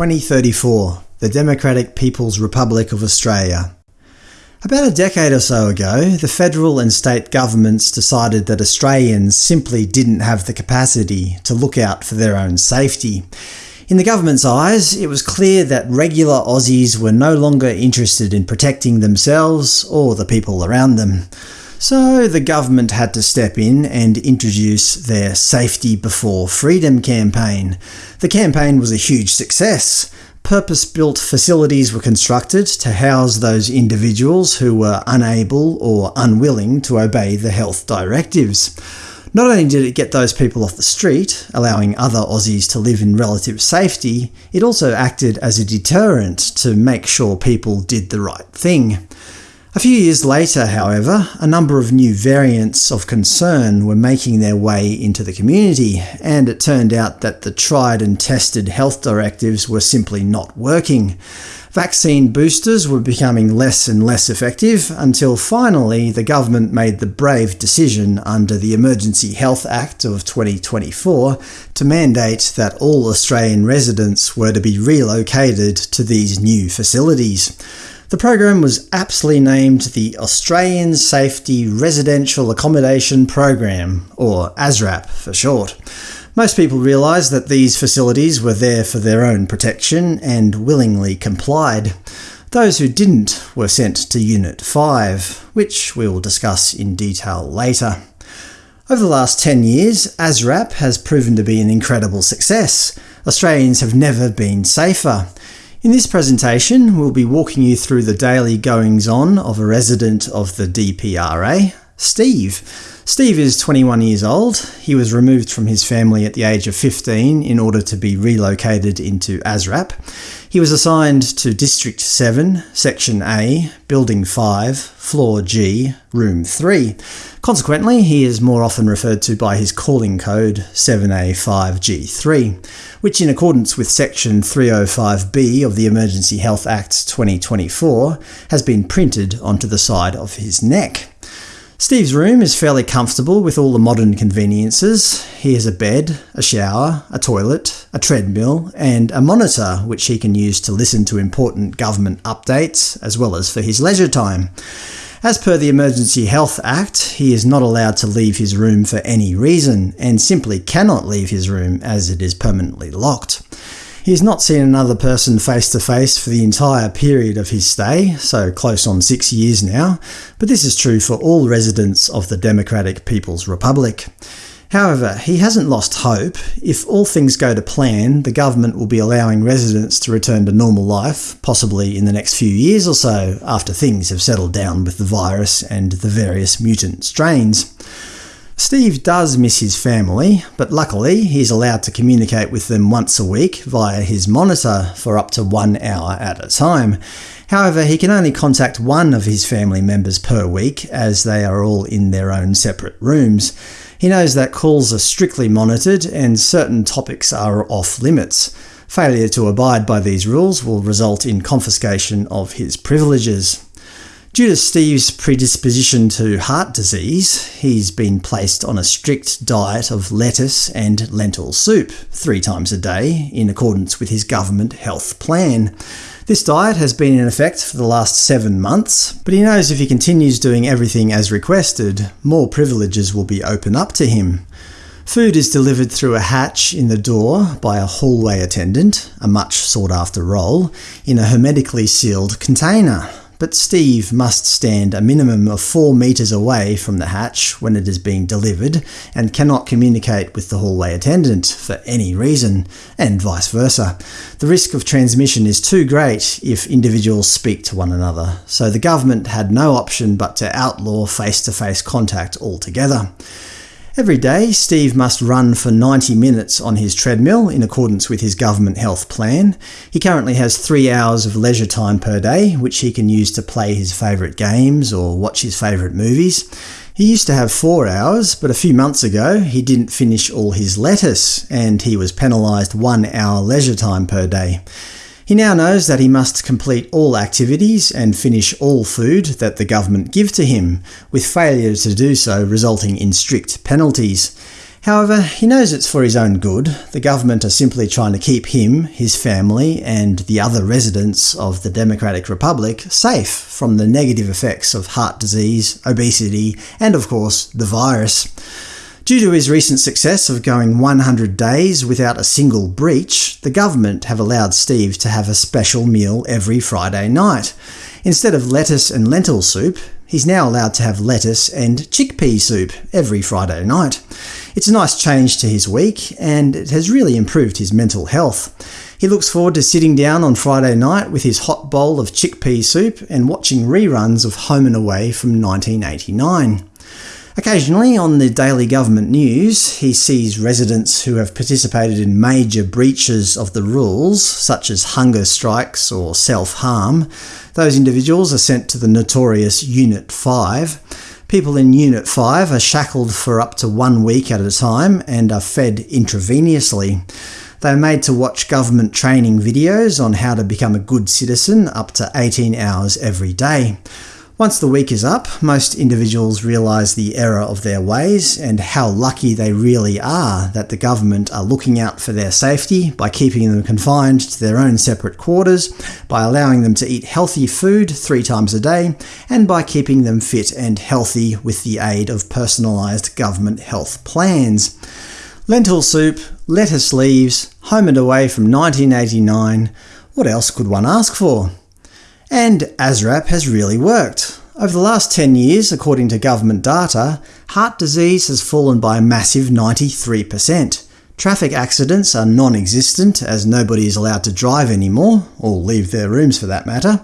2034, the Democratic People's Republic of Australia. About a decade or so ago, the federal and state governments decided that Australians simply didn't have the capacity to look out for their own safety. In the government's eyes, it was clear that regular Aussies were no longer interested in protecting themselves or the people around them. So the government had to step in and introduce their Safety Before Freedom campaign. The campaign was a huge success. Purpose-built facilities were constructed to house those individuals who were unable or unwilling to obey the health directives. Not only did it get those people off the street, allowing other Aussies to live in relative safety, it also acted as a deterrent to make sure people did the right thing. A few years later, however, a number of new variants of concern were making their way into the community, and it turned out that the tried and tested health directives were simply not working. Vaccine boosters were becoming less and less effective, until finally the government made the brave decision under the Emergency Health Act of 2024 to mandate that all Australian residents were to be relocated to these new facilities. The program was aptly named the Australian Safety Residential Accommodation Program, or ASRAP for short. Most people realised that these facilities were there for their own protection and willingly complied. Those who didn't were sent to Unit 5, which we will discuss in detail later. Over the last 10 years, ASRAP has proven to be an incredible success. Australians have never been safer. In this presentation, we'll be walking you through the daily goings-on of a resident of the DPRA, Steve. Steve is 21 years old. He was removed from his family at the age of 15 in order to be relocated into ASRAP. He was assigned to District 7, Section A, Building 5, Floor G, Room 3. Consequently, he is more often referred to by his calling code 7A5G3, which in accordance with Section 305B of the Emergency Health Act 2024 has been printed onto the side of his neck. Steve's room is fairly comfortable with all the modern conveniences. He has a bed, a shower, a toilet, a treadmill, and a monitor which he can use to listen to important government updates, as well as for his leisure time. As per the Emergency Health Act, he is not allowed to leave his room for any reason, and simply cannot leave his room as it is permanently locked. He has not seen another person face to face for the entire period of his stay, so close on six years now, but this is true for all residents of the Democratic People's Republic. However, he hasn't lost hope. If all things go to plan, the government will be allowing residents to return to normal life, possibly in the next few years or so, after things have settled down with the virus and the various mutant strains. Steve does miss his family, but luckily he's allowed to communicate with them once a week via his monitor for up to one hour at a time. However, he can only contact one of his family members per week, as they are all in their own separate rooms. He knows that calls are strictly monitored and certain topics are off limits. Failure to abide by these rules will result in confiscation of his privileges. Due to Steve's predisposition to heart disease, he's been placed on a strict diet of lettuce and lentil soup three times a day, in accordance with his government health plan. This diet has been in effect for the last seven months, but he knows if he continues doing everything as requested, more privileges will be opened up to him. Food is delivered through a hatch in the door by a hallway attendant, a much sought-after role, in a hermetically sealed container but Steve must stand a minimum of 4 metres away from the hatch when it is being delivered, and cannot communicate with the hallway attendant for any reason, and vice versa. The risk of transmission is too great if individuals speak to one another, so the government had no option but to outlaw face-to-face -face contact altogether. Every day, Steve must run for 90 minutes on his treadmill in accordance with his government health plan. He currently has three hours of leisure time per day, which he can use to play his favourite games or watch his favourite movies. He used to have four hours, but a few months ago he didn't finish all his lettuce, and he was penalised one hour leisure time per day. He now knows that he must complete all activities and finish all food that the government give to him, with failure to do so resulting in strict penalties. However, he knows it's for his own good. The government are simply trying to keep him, his family, and the other residents of the Democratic Republic safe from the negative effects of heart disease, obesity, and of course, the virus. Due to his recent success of going 100 days without a single breach, the government have allowed Steve to have a special meal every Friday night. Instead of lettuce and lentil soup, he's now allowed to have lettuce and chickpea soup every Friday night. It's a nice change to his week, and it has really improved his mental health. He looks forward to sitting down on Friday night with his hot bowl of chickpea soup and watching reruns of Home and Away from 1989. Occasionally, on the daily government news, he sees residents who have participated in major breaches of the rules, such as hunger strikes or self-harm. Those individuals are sent to the notorious Unit 5. People in Unit 5 are shackled for up to one week at a time and are fed intravenously. They are made to watch government training videos on how to become a good citizen up to 18 hours every day. Once the week is up, most individuals realise the error of their ways and how lucky they really are that the government are looking out for their safety by keeping them confined to their own separate quarters, by allowing them to eat healthy food three times a day, and by keeping them fit and healthy with the aid of personalised government health plans. Lentil soup, lettuce leaves, home and away from 1989 – what else could one ask for? And ASRAP has really worked. Over the last 10 years, according to government data, heart disease has fallen by a massive 93%. Traffic accidents are non-existent, as nobody is allowed to drive anymore, or leave their rooms for that matter.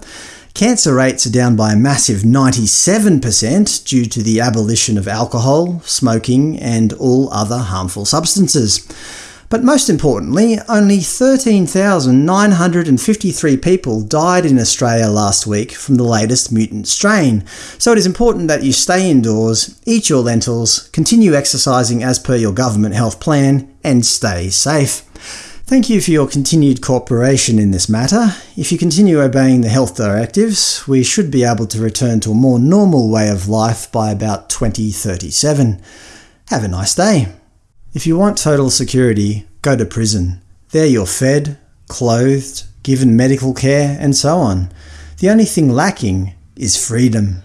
Cancer rates are down by a massive 97% due to the abolition of alcohol, smoking, and all other harmful substances. But most importantly, only 13,953 people died in Australia last week from the latest mutant strain, so it is important that you stay indoors, eat your lentils, continue exercising as per your government health plan, and stay safe. Thank you for your continued cooperation in this matter. If you continue obeying the health directives, we should be able to return to a more normal way of life by about 2037. Have a nice day. If you want total security, go to prison. There you're fed, clothed, given medical care, and so on. The only thing lacking is freedom.